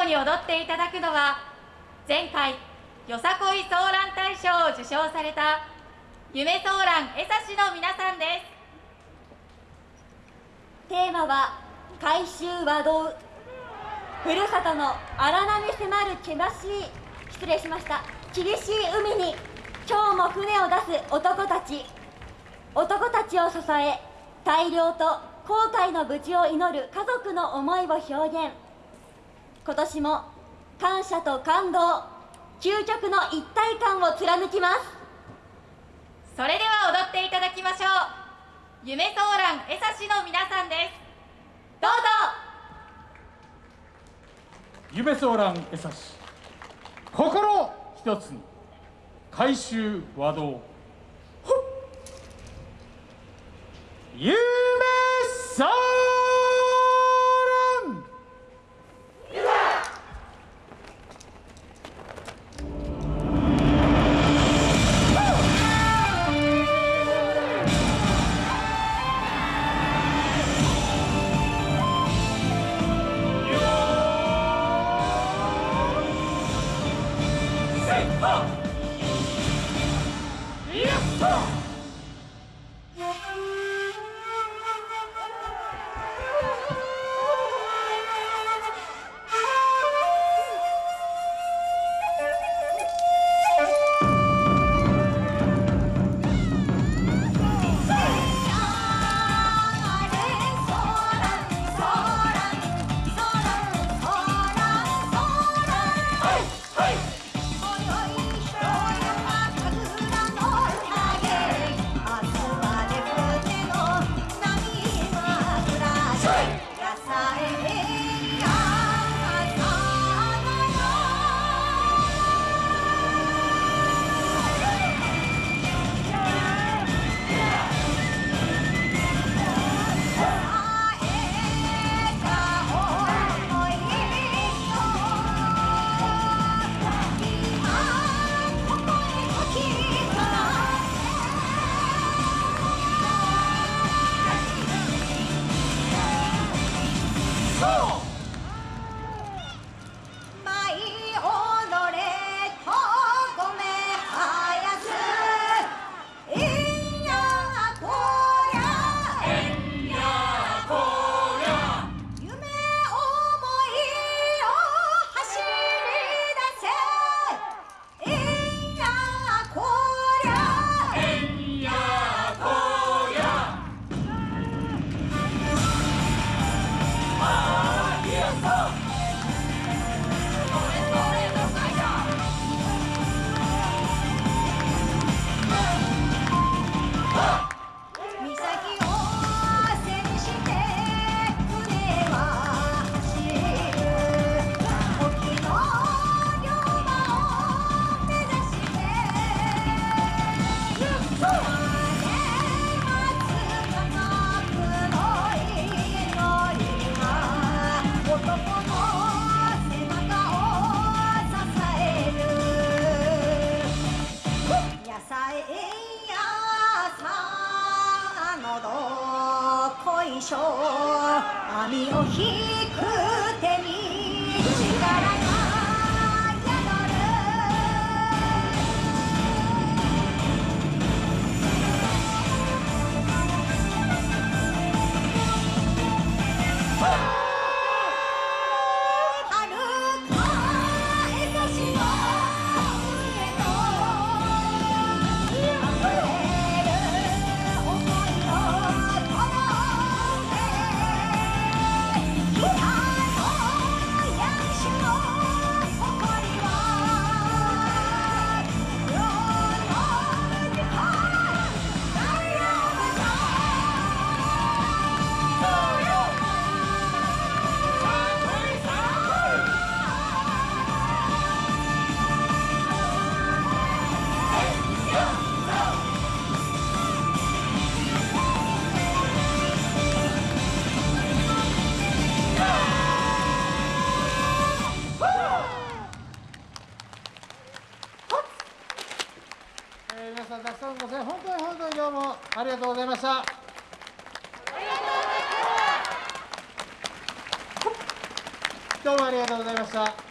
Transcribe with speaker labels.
Speaker 1: 後に踊っていただくのは前回よさこいソーラン大賞を受賞された夢ソーラン江差の皆さんで
Speaker 2: す。テーマは回収和道ふるさとの荒波迫る険し。い失礼しました。厳しい海に今日も船を出す男たち。男たちを支え大量と後悔の無事を祈る家族の思いを表現。今年も感謝と感動究極の一体感を貫きます。
Speaker 1: それでは踊っていただきましょう。夢ソーラン江差の皆さんです。どうぞ。
Speaker 3: 夢ソーラン江差心一つに回収和道。夢ソーラン「っ
Speaker 4: しょう。網を引く手に。力
Speaker 3: さん、たくさんご声、本当に本当にどうもありがとうございました。ありがとうございました。どうもありがとうございました。